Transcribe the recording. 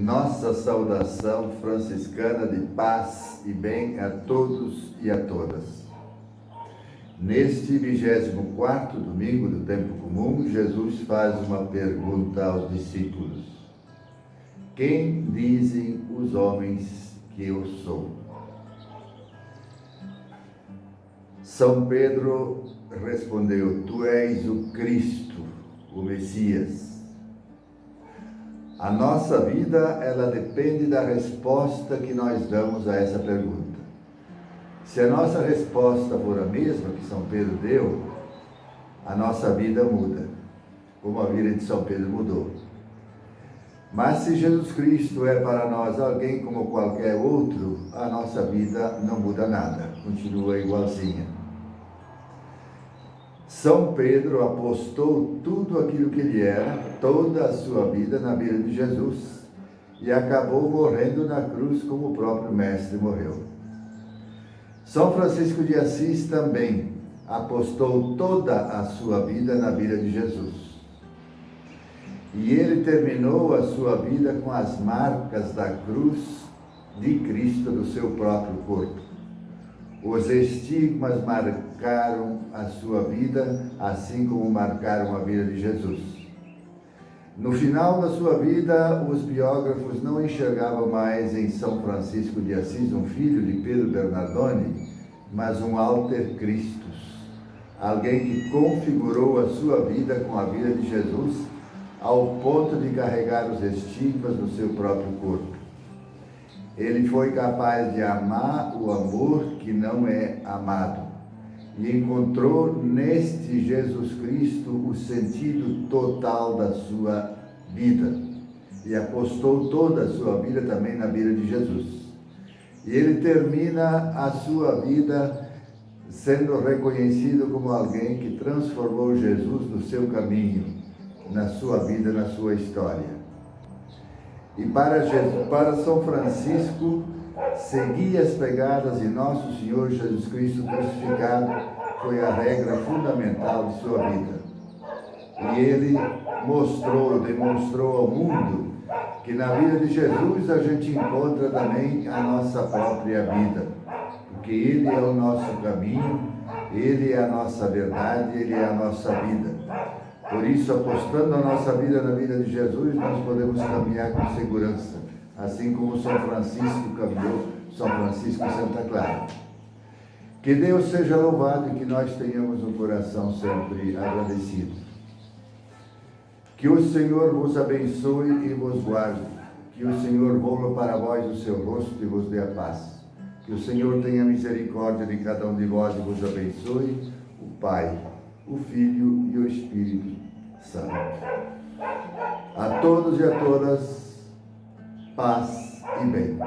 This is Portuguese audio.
Nossa saudação franciscana de paz e bem a todos e a todas. Neste 24 domingo do tempo comum, Jesus faz uma pergunta aos discípulos. Quem dizem os homens que eu sou? São Pedro respondeu, Tu és o Cristo, o Messias. A nossa vida, ela depende da resposta que nós damos a essa pergunta. Se a nossa resposta for a mesma que São Pedro deu, a nossa vida muda, como a vida de São Pedro mudou. Mas se Jesus Cristo é para nós alguém como qualquer outro, a nossa vida não muda nada, continua igualzinha. São Pedro apostou tudo aquilo que ele era, toda a sua vida na vida de Jesus e acabou morrendo na cruz como o próprio Mestre morreu. São Francisco de Assis também apostou toda a sua vida na vida de Jesus. E ele terminou a sua vida com as marcas da cruz de Cristo no seu próprio corpo. Os estigmas marcaram a sua vida, assim como marcaram a vida de Jesus. No final da sua vida, os biógrafos não enxergavam mais em São Francisco de Assis um filho de Pedro Bernardone, mas um alter Christus, alguém que configurou a sua vida com a vida de Jesus ao ponto de carregar os estigmas no seu próprio corpo. Ele foi capaz de amar o amor que não é amado e encontrou neste Jesus Cristo o sentido total da sua vida e apostou toda a sua vida também na vida de Jesus. E ele termina a sua vida sendo reconhecido como alguém que transformou Jesus no seu caminho, na sua vida, na sua história. E para, Jesus, para São Francisco, seguir as pegadas de Nosso Senhor Jesus Cristo crucificado foi a regra fundamental de sua vida. E ele mostrou, demonstrou ao mundo que na vida de Jesus a gente encontra também a nossa própria vida. Porque Ele é o nosso caminho, Ele é a nossa verdade, Ele é a nossa vida. Por isso, apostando a nossa vida na vida de Jesus, nós podemos caminhar com segurança, assim como São Francisco caminhou, São Francisco e Santa Clara. Que Deus seja louvado e que nós tenhamos um coração sempre agradecido. Que o Senhor vos abençoe e vos guarde. Que o Senhor volva para vós o seu rosto e vos dê a paz. Que o Senhor tenha misericórdia de cada um de vós e vos abençoe, o Pai, o Filho e o Espírito Santo. A todos e a todas, paz e bem.